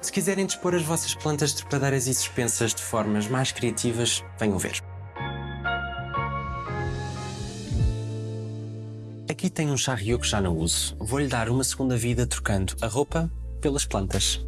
Se quiserem dispor as vossas plantas trepadeiras e suspensas de formas mais criativas, venham ver. Aqui tem um charrio que já não uso. Vou-lhe dar uma segunda vida trocando a roupa pelas plantas.